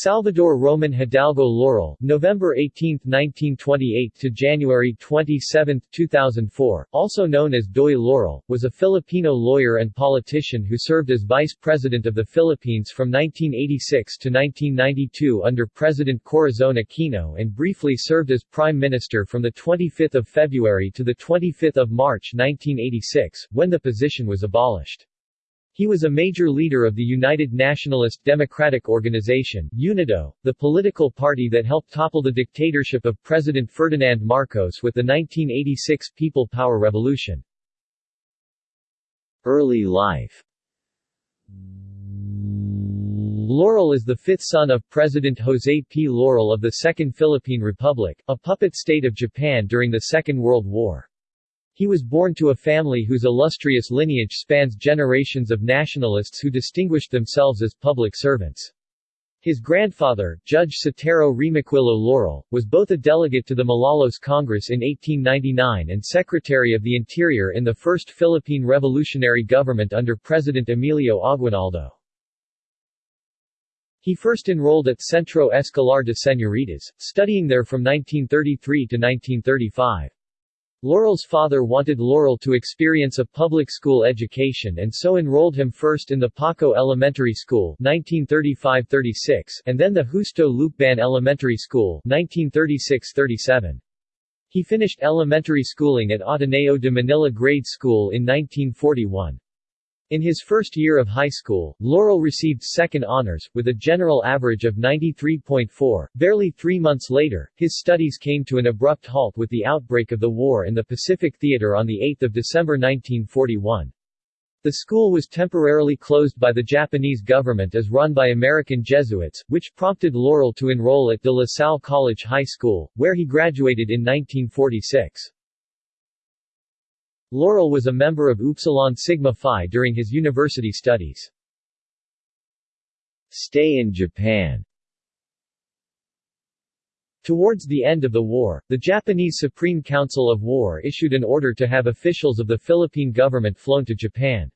Salvador Roman Hidalgo Laurel, November 18, 1928 to January 27, 2004, also known as Doy Laurel, was a Filipino lawyer and politician who served as Vice President of the Philippines from 1986 to 1992 under President Corazon Aquino and briefly served as Prime Minister from the 25th of February to the 25th of March 1986, when the position was abolished. He was a major leader of the United Nationalist Democratic Organization UNIDO, the political party that helped topple the dictatorship of President Ferdinand Marcos with the 1986 People Power Revolution. Early life Laurel is the fifth son of President Jose P. Laurel of the Second Philippine Republic, a puppet state of Japan during the Second World War. He was born to a family whose illustrious lineage spans generations of nationalists who distinguished themselves as public servants. His grandfather, Judge Sotero Remoquillo Laurel, was both a delegate to the Malolos Congress in 1899 and Secretary of the Interior in the First Philippine Revolutionary Government under President Emilio Aguinaldo. He first enrolled at Centro Escolar de Señoritas, studying there from 1933 to 1935. Laurel's father wanted Laurel to experience a public school education and so enrolled him first in the Paco Elementary School 1935-36 and then the Justo Lucban Elementary School 1936-37. He finished elementary schooling at Ateneo de Manila Grade School in 1941. In his first year of high school, Laurel received second honors, with a general average of 93.4. Barely three months later, his studies came to an abrupt halt with the outbreak of the war in the Pacific Theater on 8 December 1941. The school was temporarily closed by the Japanese government as run by American Jesuits, which prompted Laurel to enroll at De La Salle College High School, where he graduated in 1946. Laurel was a member of Upsilon Sigma Phi during his university studies. Stay in Japan Towards the end of the war, the Japanese Supreme Council of War issued an order to have officials of the Philippine government flown to Japan.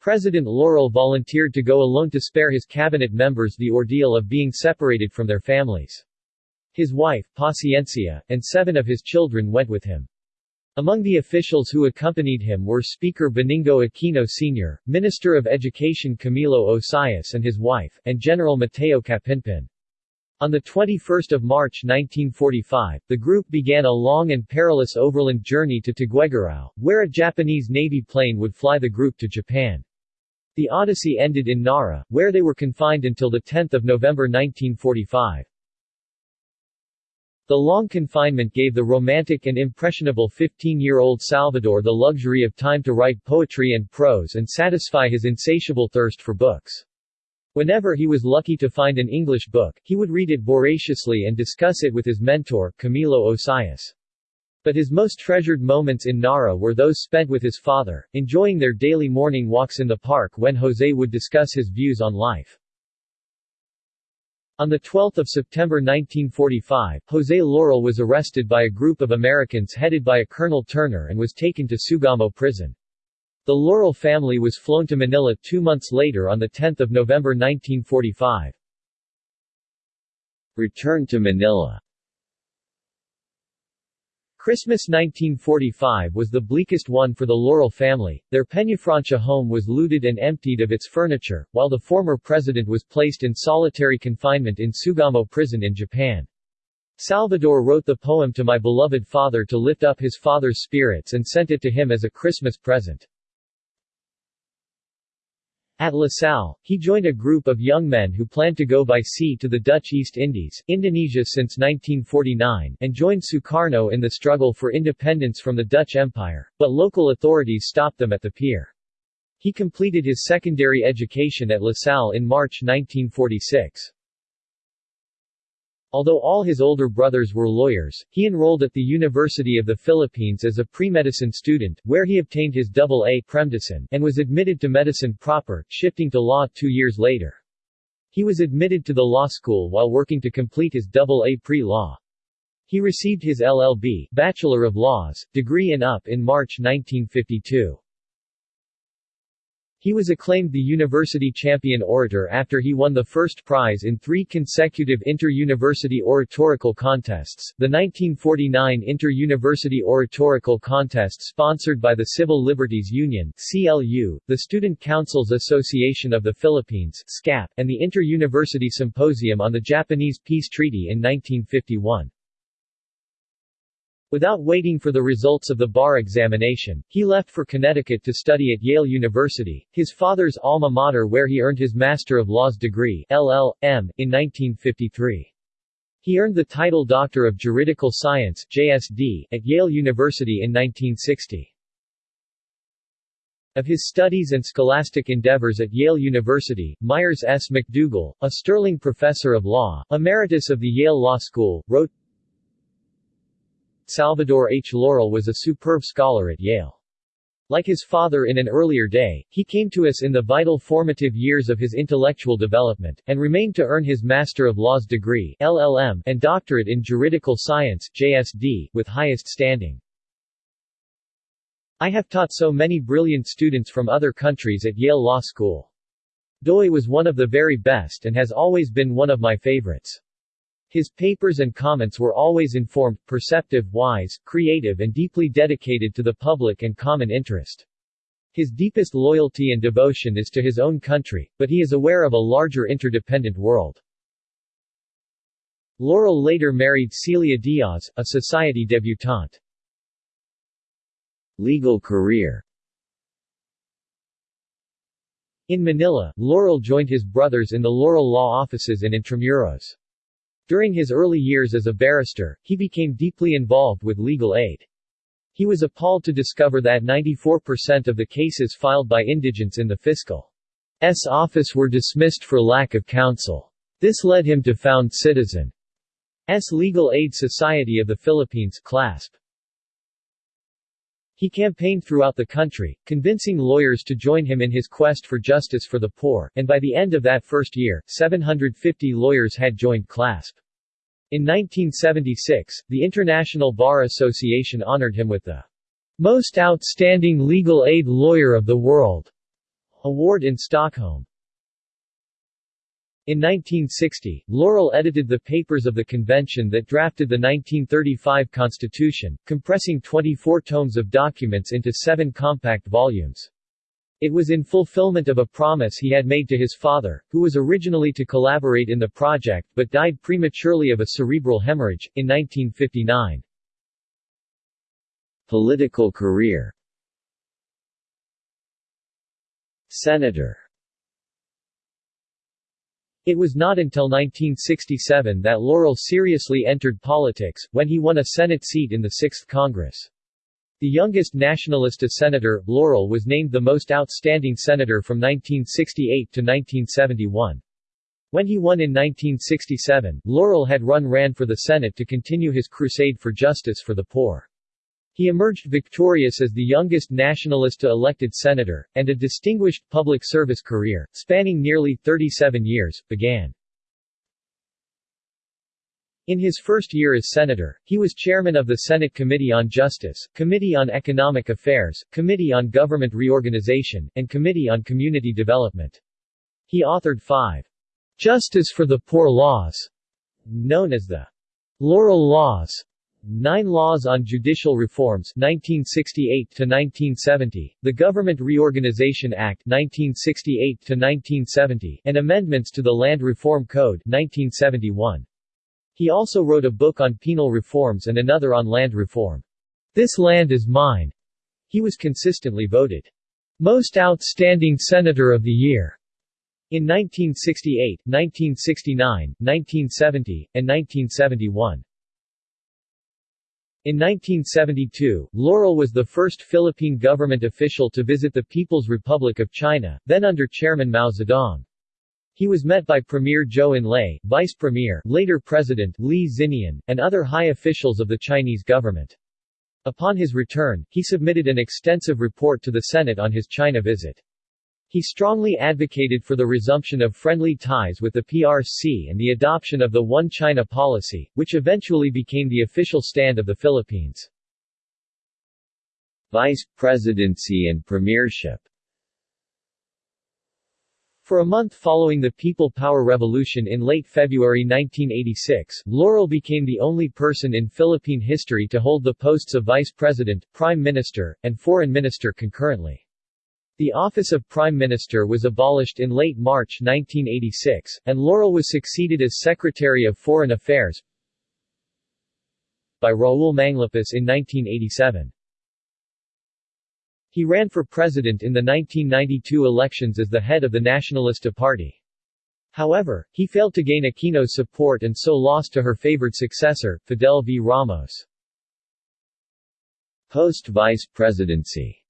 President Laurel volunteered to go alone to spare his cabinet members the ordeal of being separated from their families. His wife, Paciencia, and seven of his children went with him. Among the officials who accompanied him were Speaker Benigno Aquino Sr., Minister of Education Camilo Osias and his wife, and General Mateo Capinpin. On 21 March 1945, the group began a long and perilous overland journey to Tuguegarao, where a Japanese Navy plane would fly the group to Japan. The odyssey ended in Nara, where they were confined until 10 November 1945. The long confinement gave the romantic and impressionable 15-year-old Salvador the luxury of time to write poetry and prose and satisfy his insatiable thirst for books. Whenever he was lucky to find an English book, he would read it voraciously and discuss it with his mentor, Camilo Osias. But his most treasured moments in Nara were those spent with his father, enjoying their daily morning walks in the park when Jose would discuss his views on life. On 12 September 1945, Jose Laurel was arrested by a group of Americans headed by a Colonel Turner and was taken to Sugamo prison. The Laurel family was flown to Manila two months later on 10 November 1945. Return to Manila Christmas 1945 was the bleakest one for the Laurel family. Their Peñafrancia home was looted and emptied of its furniture, while the former president was placed in solitary confinement in Sugamo prison in Japan. Salvador wrote the poem To My Beloved Father to lift up his father's spirits and sent it to him as a Christmas present. At La Salle, he joined a group of young men who planned to go by sea to the Dutch East Indies, Indonesia since 1949, and joined Sukarno in the struggle for independence from the Dutch Empire, but local authorities stopped them at the pier. He completed his secondary education at La Salle in March 1946. Although all his older brothers were lawyers, he enrolled at the University of the Philippines as a pre-medicine student, where he obtained his AA Premedicine, and was admitted to medicine proper, shifting to law two years later. He was admitted to the law school while working to complete his AA pre-law. He received his LLB Bachelor of Laws, degree in UP in March 1952. He was acclaimed the University Champion Orator after he won the first prize in three consecutive inter-university oratorical contests, the 1949 Inter-University Oratorical Contest sponsored by the Civil Liberties Union CLU, the Student Councils Association of the Philippines SCAP, and the Inter-University Symposium on the Japanese Peace Treaty in 1951. Without waiting for the results of the bar examination, he left for Connecticut to study at Yale University, his father's alma mater where he earned his Master of Laws degree LL.M. in 1953. He earned the title Doctor of Juridical Science JSD, at Yale University in 1960. Of his studies and scholastic endeavors at Yale University, Myres S. McDougal, a sterling professor of law, emeritus of the Yale Law School, wrote, Salvador H. Laurel was a superb scholar at Yale. Like his father in an earlier day, he came to us in the vital formative years of his intellectual development, and remained to earn his Master of Laws degree LLM and doctorate in Juridical Science JSD, with highest standing. I have taught so many brilliant students from other countries at Yale Law School. Doy was one of the very best and has always been one of my favorites. His papers and comments were always informed, perceptive, wise, creative and deeply dedicated to the public and common interest. His deepest loyalty and devotion is to his own country, but he is aware of a larger interdependent world. Laurel later married Celia Diaz, a society debutante. Legal career In Manila, Laurel joined his brothers in the Laurel Law offices in Intramuros. During his early years as a barrister, he became deeply involved with legal aid. He was appalled to discover that 94% of the cases filed by indigents in the fiscal's office were dismissed for lack of counsel. This led him to found Citizen's Legal Aid Society of the Philippines CLASP. He campaigned throughout the country, convincing lawyers to join him in his quest for justice for the poor, and by the end of that first year, 750 lawyers had joined CLASP. In 1976, the International Bar Association honored him with the Most Outstanding Legal Aid Lawyer of the World award in Stockholm. In 1960, Laurel edited the papers of the convention that drafted the 1935 Constitution, compressing 24 tomes of documents into seven compact volumes. It was in fulfillment of a promise he had made to his father, who was originally to collaborate in the project but died prematurely of a cerebral hemorrhage, in 1959. Political career Senator it was not until 1967 that Laurel seriously entered politics, when he won a Senate seat in the 6th Congress. The youngest Nacionalista senator, Laurel was named the most outstanding senator from 1968 to 1971. When he won in 1967, Laurel had run ran for the Senate to continue his crusade for justice for the poor. He emerged victorious as the youngest Nacionalista elected senator, and a distinguished public service career, spanning nearly 37 years, began. In his first year as senator, he was chairman of the Senate Committee on Justice, Committee on Economic Affairs, Committee on Government Reorganization, and Committee on Community Development. He authored five Justice for the Poor laws, known as the Laurel Laws, Nine Laws on Judicial Reforms 1968 to 1970, the Government Reorganization Act 1968 to 1970, and amendments to the Land Reform Code 1971. He also wrote a book on penal reforms and another on land reform. This land is mine. He was consistently voted most outstanding senator of the year in 1968, 1969, 1970, and 1971. In 1972, Laurel was the first Philippine government official to visit the People's Republic of China, then under Chairman Mao Zedong. He was met by Premier Zhou Enlai, Vice Premier, later President Li Xiannian, and other high officials of the Chinese government. Upon his return, he submitted an extensive report to the Senate on his China visit. He strongly advocated for the resumption of friendly ties with the PRC and the adoption of the One China policy, which eventually became the official stand of the Philippines. Vice Presidency and Premiership For a month following the People Power Revolution in late February 1986, Laurel became the only person in Philippine history to hold the posts of Vice President, Prime Minister, and Foreign Minister concurrently. The office of Prime Minister was abolished in late March 1986, and Laurel was succeeded as Secretary of Foreign Affairs by Raul Manglapus in 1987. He ran for president in the 1992 elections as the head of the Nacionalista Party. However, he failed to gain Aquino's support and so lost to her favored successor, Fidel V. Ramos. Post-vice presidency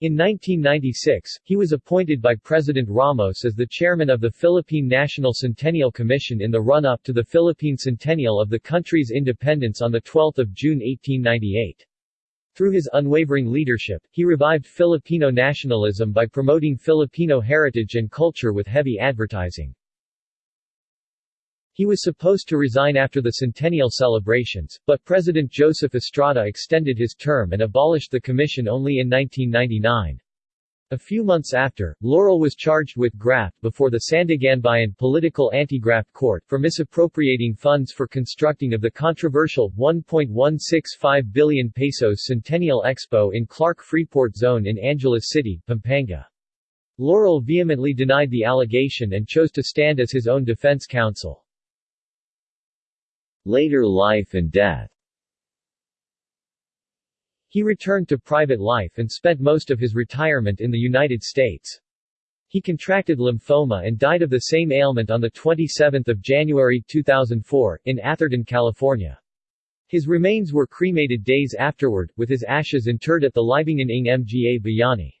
In 1996, he was appointed by President Ramos as the chairman of the Philippine National Centennial Commission in the run-up to the Philippine centennial of the country's independence on 12 June 1898. Through his unwavering leadership, he revived Filipino nationalism by promoting Filipino heritage and culture with heavy advertising. He was supposed to resign after the centennial celebrations, but President Joseph Estrada extended his term and abolished the commission only in 1999. A few months after, Laurel was charged with graft before the Sandiganbayan Political Anti-Graft Court for misappropriating funds for constructing of the controversial 1.165 billion pesos Centennial Expo in Clark Freeport Zone in Angeles City, Pampanga. Laurel vehemently denied the allegation and chose to stand as his own defense counsel. Later life and death he returned to private life and spent most of his retirement in the United States. He contracted lymphoma and died of the same ailment on 27 January 2004, in Atherton, California. His remains were cremated days afterward, with his ashes interred at the Libingan ng Mga Bayani.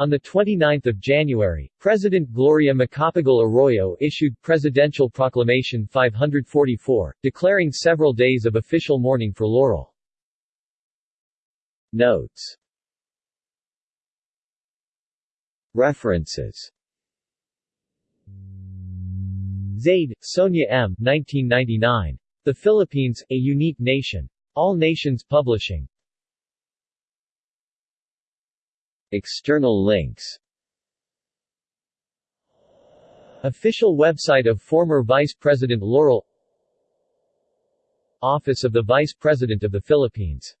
On 29 January, President Gloria Macapagal Arroyo issued Presidential Proclamation 544, declaring several days of official mourning for Laurel. Notes References Zaid, Sonia M. 1999. The Philippines, A Unique Nation. All Nations Publishing. External links. Official website of former Vice President Laurel. Office of the Vice President of the Philippines